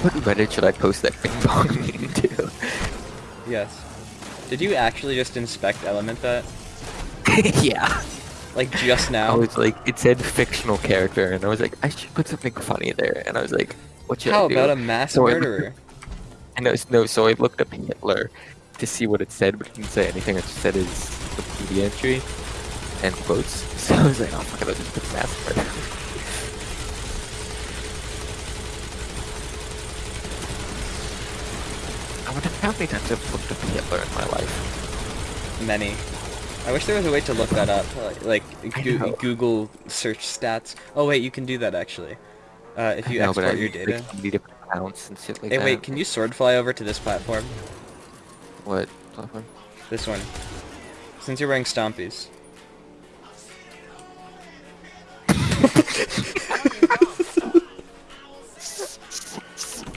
What Reddit should I post that ping pong meme to? Yes. Did you actually just inspect element that? yeah. Like just now? I was like, it said fictional character, and I was like, I should put something funny there, and I was like, what should How I do? How about a mass So I- murderer? And no, no, so I looked up Hitler to see what it said, but it didn't say anything. It just said his Wikipedia entry and quotes. So I was like, oh fuck it, I'll just put mass murder. I wonder how many times I've looked up Hitler in my life. Many. I wish there was a way to look that up, like, like I Goo- know. Google search stats. Oh wait, you can do that actually. Uh, if you know, export your data. different accounts and shit like Hey that. wait, can you sword fly over to this platform? What platform? This one. Since you're wearing stompies.